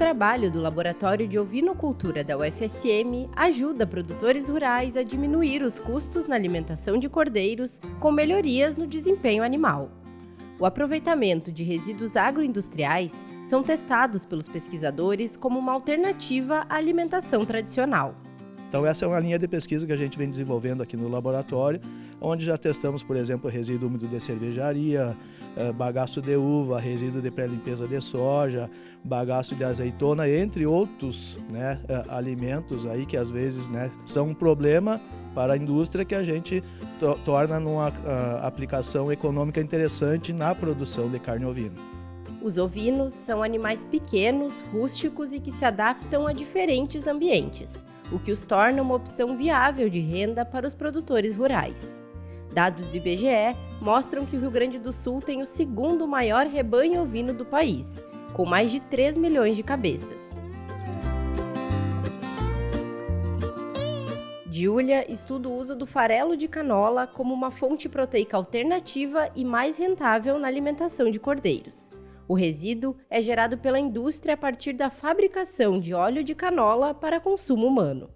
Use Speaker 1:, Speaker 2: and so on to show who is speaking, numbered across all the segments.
Speaker 1: trabalho do Laboratório de Ovinocultura da UFSM ajuda produtores rurais a diminuir os custos na alimentação de cordeiros com melhorias no desempenho animal. O aproveitamento de resíduos agroindustriais são testados pelos pesquisadores como uma alternativa à alimentação tradicional.
Speaker 2: Então essa é uma linha de pesquisa que a gente vem desenvolvendo aqui no laboratório, onde já testamos, por exemplo, resíduo úmido de cervejaria, eh, bagaço de uva, resíduo de pré-limpeza de soja, bagaço de azeitona, entre outros né, eh, alimentos aí que às vezes né, são um problema para a indústria que a gente to torna numa uh, aplicação econômica interessante na produção de carne ovina.
Speaker 1: Os ovinos são animais pequenos, rústicos e que se adaptam a diferentes ambientes o que os torna uma opção viável de renda para os produtores rurais. Dados do IBGE mostram que o Rio Grande do Sul tem o segundo maior rebanho ovino do país, com mais de 3 milhões de cabeças. Giulia estuda o uso do farelo de canola como uma fonte proteica alternativa e mais rentável na alimentação de cordeiros. O resíduo é gerado pela indústria a partir da fabricação de óleo de canola para consumo humano.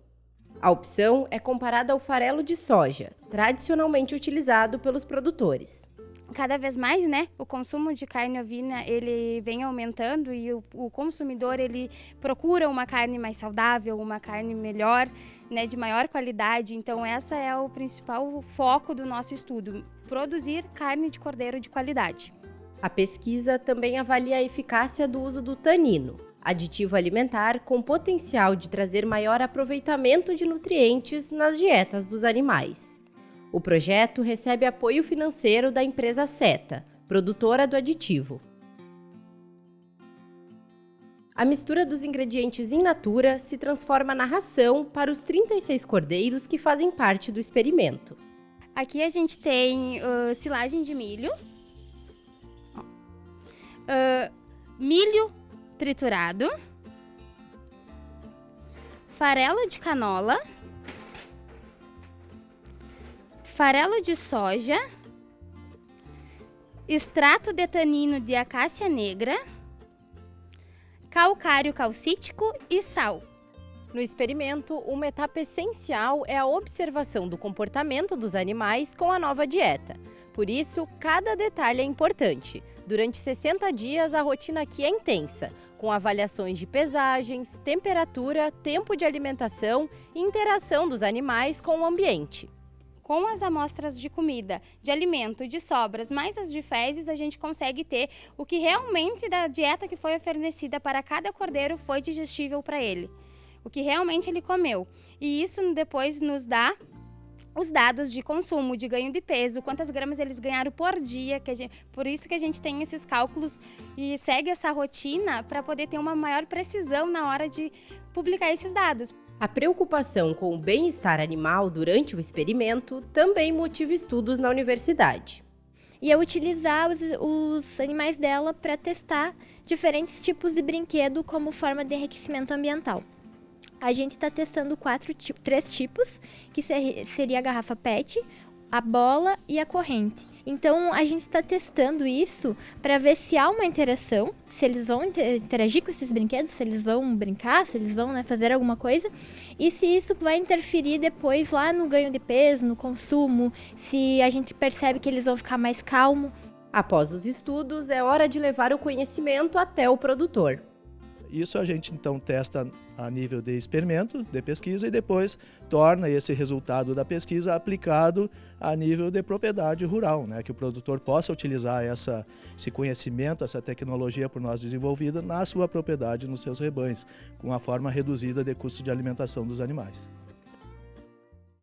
Speaker 1: A opção é comparada ao farelo de soja, tradicionalmente utilizado pelos produtores.
Speaker 3: Cada vez mais, né, o consumo de carne ovina ele vem aumentando e o, o consumidor ele procura uma carne mais saudável, uma carne melhor, né, de maior qualidade. Então essa é o principal foco do nosso estudo, produzir carne de cordeiro de qualidade.
Speaker 1: A pesquisa também avalia a eficácia do uso do tanino, aditivo alimentar com potencial de trazer maior aproveitamento de nutrientes nas dietas dos animais. O projeto recebe apoio financeiro da empresa Seta, produtora do aditivo. A mistura dos ingredientes in natura se transforma na ração para os 36 cordeiros que fazem parte do experimento.
Speaker 3: Aqui a gente tem uh, silagem de milho, uh, milho triturado, farelo de canola, farelo de soja, extrato de tanino de acácia negra, calcário calcítico e sal.
Speaker 1: No experimento, uma etapa essencial é a observação do comportamento dos animais com a nova dieta. Por isso, cada detalhe é importante. Durante 60 dias, a rotina aqui é intensa, com avaliações de pesagens, temperatura, tempo de alimentação e interação dos animais com o ambiente.
Speaker 3: Com as amostras de comida, de alimento, de sobras, mais as de fezes, a gente consegue ter o que realmente da dieta que foi oferecida para cada cordeiro foi digestível para ele. O que realmente ele comeu. E isso depois nos dá os dados de consumo, de ganho de peso, quantas gramas eles ganharam por dia, que gente, por isso que a gente tem esses cálculos e segue essa rotina para poder ter uma maior precisão na hora de publicar esses dados.
Speaker 1: A preocupação com o bem-estar animal durante o experimento também motiva estudos na universidade.
Speaker 4: E é utilizar os, os animais dela para testar diferentes tipos de brinquedo como forma de enriquecimento ambiental a gente está testando quatro, três tipos, que seria a garrafa PET, a bola e a corrente. Então a gente está testando isso para ver se há uma interação, se eles vão interagir com esses brinquedos, se eles vão brincar, se eles vão né, fazer alguma coisa, e se isso vai interferir depois lá no ganho de peso, no consumo, se a gente percebe que eles vão ficar mais calmos.
Speaker 1: Após os estudos, é hora de levar o conhecimento até o produtor.
Speaker 2: Isso a gente então testa a nível de experimento, de pesquisa, e depois torna esse resultado da pesquisa aplicado a nível de propriedade rural, né? que o produtor possa utilizar essa, esse conhecimento, essa tecnologia por nós desenvolvida na sua propriedade, nos seus rebanhos, com uma forma reduzida de custo de alimentação dos animais.